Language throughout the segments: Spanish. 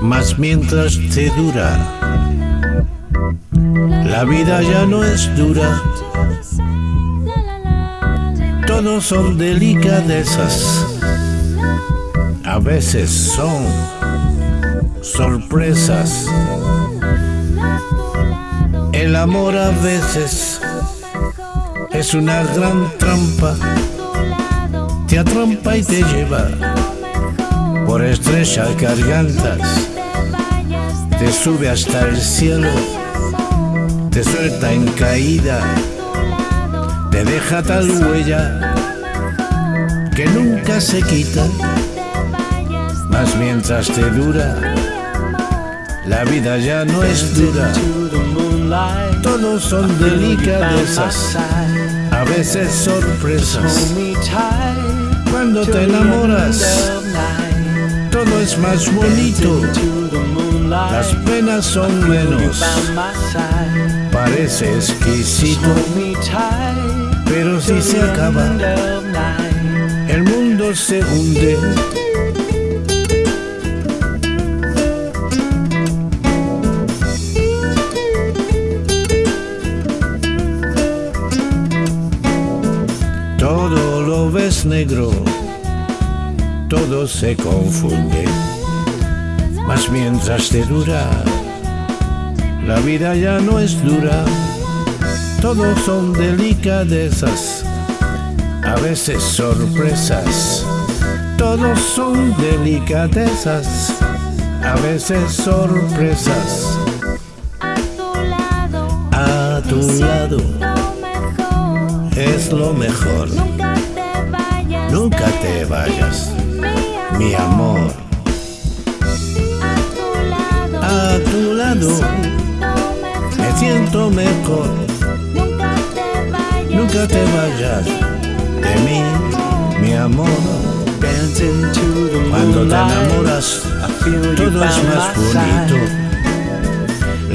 Más mientras te dura, la vida ya no es dura. Todos son delicadezas, a veces son sorpresas. El amor a veces es una gran trampa, te atrampa y te lleva por estrechas gargantas, te sube hasta el cielo, te suelta en caída, te deja tal huella que nunca se quita, mas mientras te dura, la vida ya no es dura. Todos son delicadezas, a veces sorpresas. Cuando te enamoras, todo es más bonito. Las penas son menos. Parece exquisito, pero si se acaba, el mundo se hunde. Todo lo ves negro, todo se confunde. Mas mientras te dura, la vida ya no es dura. Todos son delicadezas, a veces sorpresas. Todos son delicadezas, a veces sorpresas. A tu lado es lo mejor. Nunca te vayas, mi amor. A tu lado me siento mejor. Nunca te vayas de mí, mi amor. Cuando te enamoras, todo es más bonito.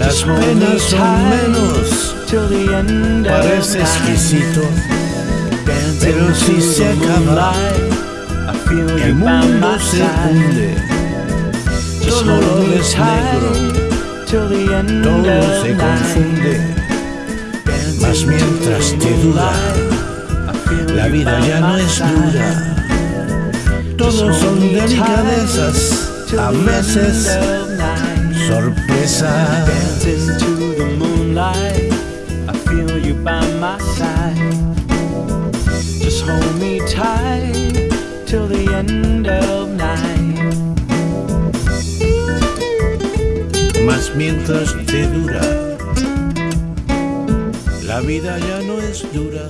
Las penas son menos, parece exquisito. Pero si se acaba, el mundo se hunde. Todo lo es negro, todo se confunde. Mas mientras te dura, la vida ya no es dura. Todos son delicadezas, a veces sorpresas. Mas mientras te dura, la vida ya no es dura.